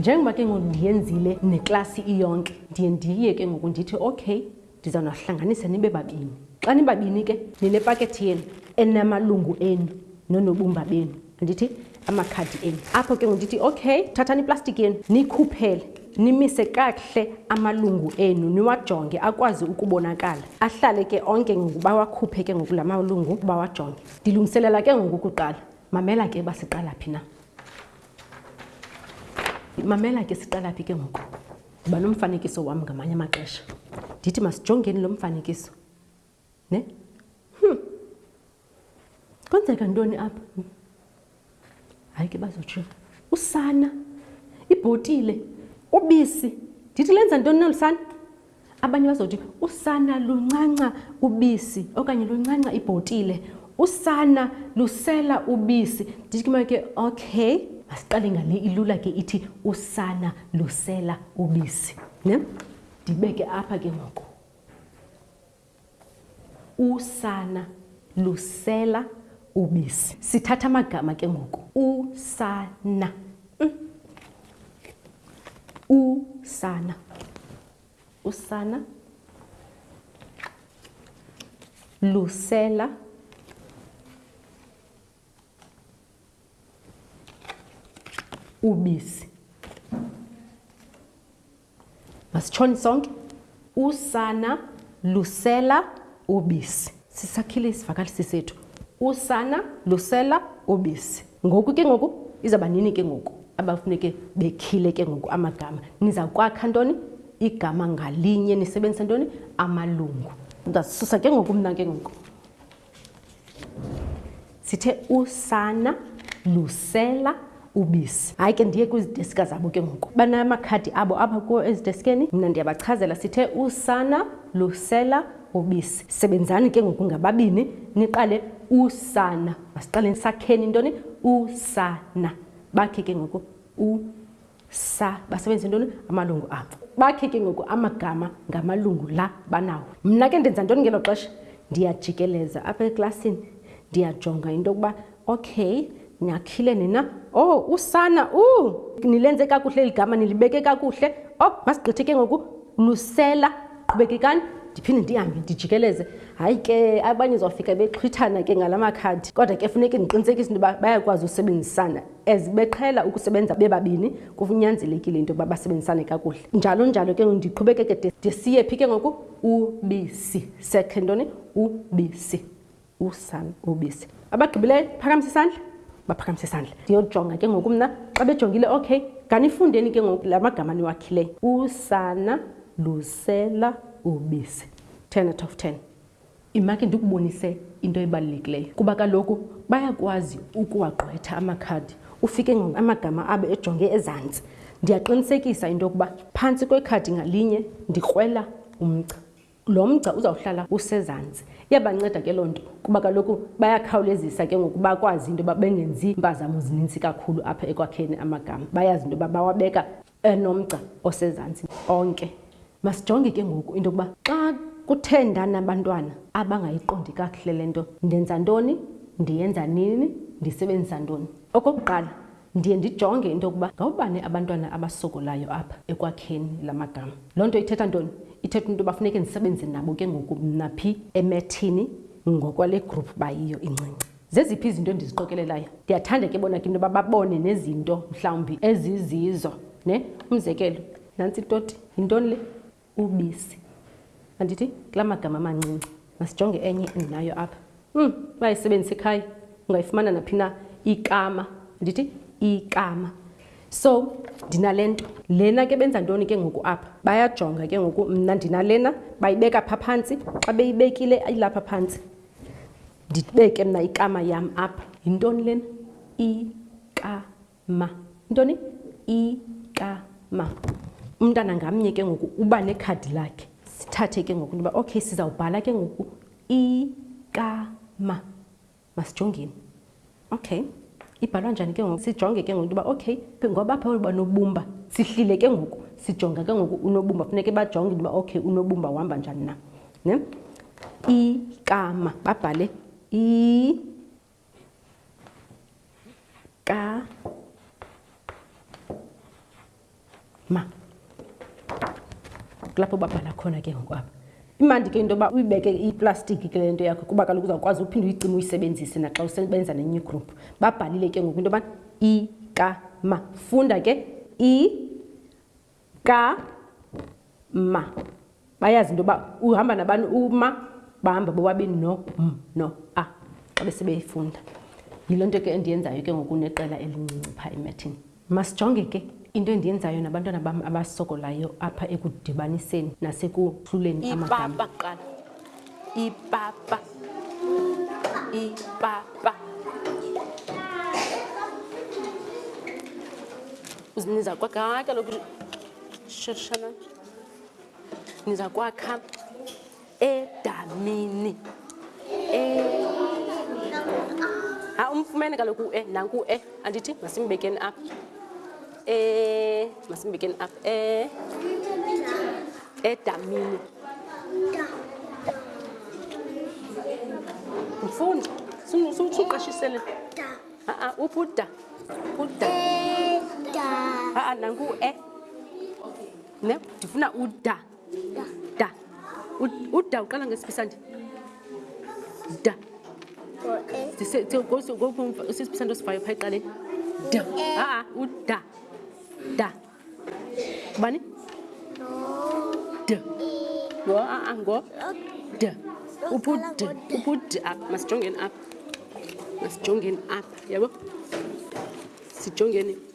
njengoba ke ngoku ndiyenzile neklasi iyonke ndiye ndiye ke ngoku ndithi okay ndizawunahlanganisa nibe babini xa nibabini ke ninepakethi yenu enamalungu enu nonobumba benu andithi amakhadi enu apho ke ngoku ndithi okay thathani iplastiki yenu nikhuphele nimise kakuhle amalungu enu niwajonge akwazi ukubonakala ahlale ke onke ngoku bawakhuphe ke ngoku la malungu bawajonge ndilungiselela ke ngoku ukuqala mamela ke uba siqala phi na mamela ke siqala phi ke ngoku uba nomfanekiso wam ngamanye amaxesha ndithi masijongeni lo mfanekiso ne hmm. kwenzeka ntoni apha Hayi ke bazotsho usana ibhotile ubisi ndithi lenza ntoni nolu sana abanye bazothi usana luncanca ubisi okanye luncanca ibhotile usana lusela ubisi ndithi ke make okay masiqale ngale ilula ke ithi usana lusela ubisi ne ndibeke apha ke ngoku Usana lusela ubisi. Sithatha amagama ke ngoku. Usana. Usana. Usana lusela ubisi. Masitshoni sonke. Usana lusela ubisi. Sisakhile isivakalisi sethu. Usana lusela ubisi. Ngoku ke ngoku izawuba nini ke ngoku abafuneke bekhile ke ngoku amagama. Niza kwakha ntoni? Igama ngalinye nisebenzisa ntoni? Amalungu. Ndizawususa ke ngoku mna ke ngoku. sithe usana lusela ubisi hayi ke ndiye kwiziteska zabo ke ngoku banamakhadi abo apha kuwo eziteskeni mna ndiyabachazela sithe usana lusela ubisi sebenzani ke ngoku ngababini niqale usana masiqaleni sakheni intoni usana bakhe ke ngoku u sa basebenzise ntoni amalungu abo bakhe ke ngoku amagama ngamalungu la banawo mna ke ndenza ntoni ngelo xesha ndiyajikeleza apha eklasini ndiyajonga into yokuba okay nyakhile nina o oh, usana u uh, nilenze kakuhle eli gama nilibeke kakuhle o oh, masigqithe ke ngoku lusela qhubekekani ndiphinde ndihambe ndijikeleze hayi ke abanye zofika bexhwithana ke ngala makhadi kodwa ke funeke ndiqinisekise into yoba bayakwazi usebenzisana As beqhela ukusebenza bebabini, kunyanzelekile into yokuba basebenzisane kakuhle. Njalo njalo ke ndiqhubekeke de, de siye phi ke ngoku? Ubisi. Sekhe ntoni? Ubisi. Usana, ubisi. Abagqibileyo, phakamise isandla. Baphakamise isandla. Ndiyojonga ke ngoku mna. Xa bejongile, okay. Ganifundeni ke ngoku la magama niwakhileyo. Usana lusela ubisi. 10 out of 10. Imakhe ndikubonise into ebalulekileyo kuba kaloku bayakwazi ukuwagqwetha amakhadi ufike ngoku amagama abo ejonge ezantsi. Ndiyaqinisekisa into yokuba phantsi kwekhadi ngalinye ndikrwela umgca. Lo mgca uzawuhlala usezantsi. Iyabanceda ke loo nto kuba kaloku bayakhawulezisa ke ngoku bakwazi into yoba bengenzi mpazamo zininzi kakhulu apha ekwakheni amagama. Bayazi into yoba bawabeka enomgca osezantsi onke. Masijonge ke ngoku into yokuba xa kuthe ndanabantwana abangayiqondi kakuhle le nto, ndenza ntoni, ndiyenza nini, ndisebenzisa ntoni. Okokuqala, ndiye ndijonge into yokuba ngabani abantwana abasokolayo apha ekwakheni la magama. Loo nto ithetha ntoni? Ithetha into yoba funeke ndisebenze nabo ke ngoku mna phi emethini ngokwale group bayiyo incinci. Zeziphi izinto endiziqokelelayo? Ndiyathanda ke bona ke into yoba babone nezinto mhlawumbi ezizizo. Ne? Umzekelo, nantsi itoti. Yintoni le? Ubisi. Andithi? Kula magama amancinci. Masijonge enye endinayo apha. Um, bayayisebenzisa ekhaya. Ungayifumana naphi na? Ikama. Andithi? Ikama. So, ndinale nto. Lena ke benza ntoni ke ngoku apha? Bayajonga ke ngoku mna ndinalena, bayibeka phaa phantsi. Xa beyibekile ilapha phantsi. ndibeke mna ikama yam apha yintoni lena ikama intoni ikama umntana ngamnye ke ngoku uba nekhadi lakhe sithathe ke ngoku ntoba okay sizawubhala ke ngoku ikama masijongeni Okay. Ibhalwa njani ke ngoku? Sijonge ke ngoku into yoba okay, ngoba apha uba nobumba, sihlile ke ngoku sijonga ke ngoku unobumba. Funeke bajonge into yoba okay unobumba uhamba njani na. Ne? Ikama, babhale i ka ma kulapho babhala khona ke ngoku apha imandi ke into yoba uyibeke iplastiki ke le nto yakho kuba kaloku uzawukwazi uphinde uyicima uyisebenzise naxa usebenza ne-new group babhalile ke ngoku into yoba ikama funda ke i ka ma Bayazi into yoba uhamba nabani uma bahamba bobabini no m no a xa besebeyifunda. Yiloo nto ke endiyenzayo ke ngoku neqela elincinci phaa emathini. Masijonge ke into endiyenzayo nabantwana bam abasokolayo apha ekudibaniseni nasekuhluleni amagama. Ipapa kuqala. Ipapa. Ipapa. Uziniza kwakhe kaloku sheshana. ndiza kwakha edamini ha umfumene kaloku u-e nanku u-e andithi masimbekeni apha e masimbekeni apha e edamini mfundi suqashisele a-a uphi uda uda a-a nanku u-e ne ndifuna uda da uda uqala ngesiphisandi da sisiphisandi osivayo phaa eqaleni da aa uda da ubani d ngo aa ngo d upud upud up masijongeni up masijongeni up yabo sijongeni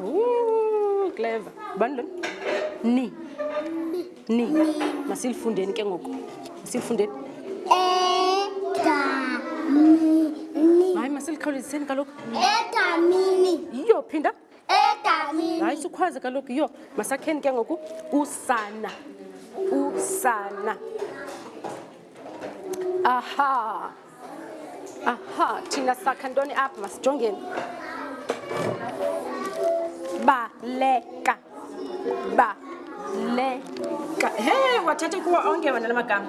Ooh, clever. Bani lo? Ni. Ni. Masilifundeni ke ngoku. Masilifundeni. Eda mini. Hayi masilikhawuleziseni kaloku. Eda mini. Yiyo phinda. Eda mini. Hayi sikhwaze kaloku yiyo. Masakheni ke ngoku usana. Usana. Aha. aha thina sakha ntoni apha masijongeni baleka baleka he wathatha kuwo onke wena la magama